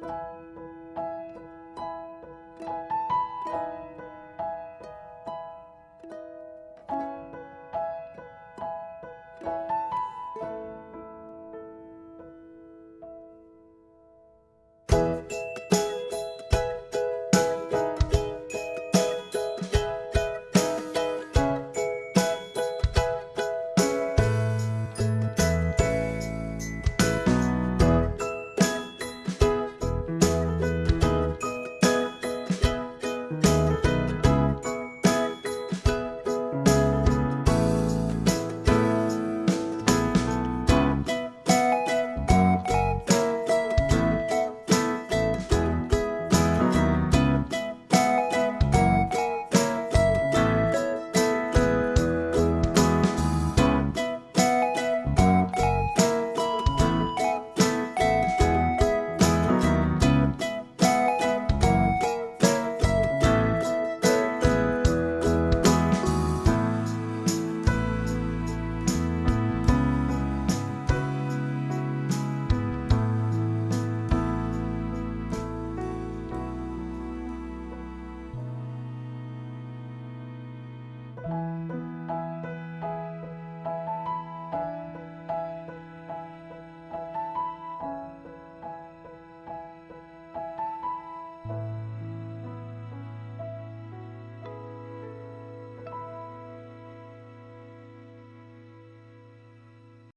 you